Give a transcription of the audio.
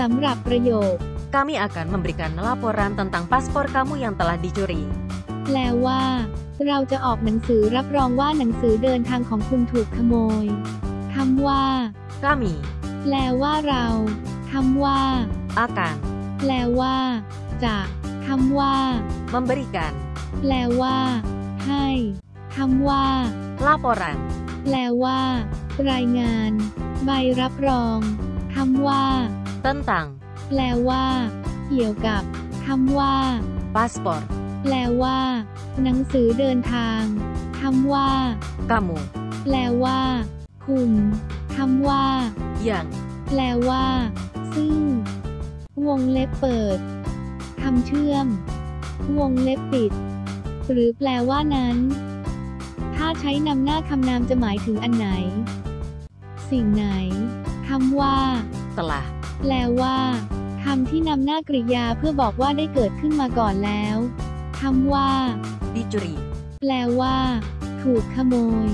สำหรับประโยค Kami akan memberikan laporan tentang paspor kamu yang telah dicuri. แปลว่า เราจะออกหนังสือรับรองว่าหนังสือเดินทางของคุณถูกขโมยคำว่า Kami แปลว่าเราคำว่า akan แปลว่า จะคำว่า memberikan แปลว่า ให้คำว่า laporan แปลว่า รายงาน ใบรับรองคำว่า tentang แปลว่า เกี่ยวกับคำว่า paspor แปลว่า หนังสือเดินทางคำว่า kamu แปลว่า คุณคำว่า yang แปลว่า ซึ่ง วงเล็บเปิดคำเชื่อม วงเล็บปิด หรือแปลว่านั้น ถ้าใช้นำหน้าคำนามจะหมายถึงอันไหน สิ่งไหน คำว่า telah แปลว่าคำที่นำหน้ากริยาเพื่อบอกว่าได้เกิดขึ้นมาก่อนแล้วคำว่า dicuri แปลว่า ถูกขโมย